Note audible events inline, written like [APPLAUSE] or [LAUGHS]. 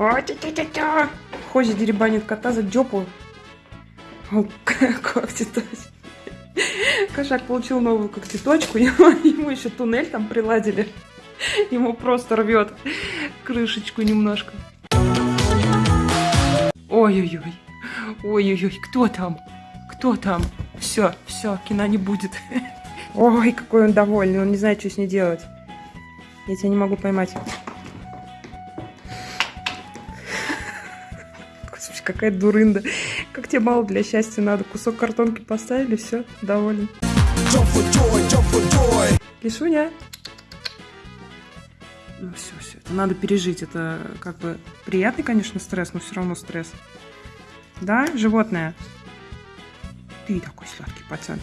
О, тя-тя-тя-тя. Ходит, деребанит кота за жопу. О, [LAUGHS] когтеточка. Кошак получил новую когтеточку, [LAUGHS] ему еще туннель там приладили. Ему просто рвет крышечку немножко. Ой-ой-ой. Ой-ой-ой, кто там? Кто там? Все, все, кино не будет. [LAUGHS] Ой, какой он довольный, он не знает, что с ней делать. Я тебя не могу поймать. Господи, какая дурында. Как тебе мало для счастья надо? Кусок картонки поставили, все, доволен. Лишуня. Ну все, все, это надо пережить. Это как бы приятный, конечно, стресс, но все равно стресс. Да, животное? Ты такой сладкий пацан.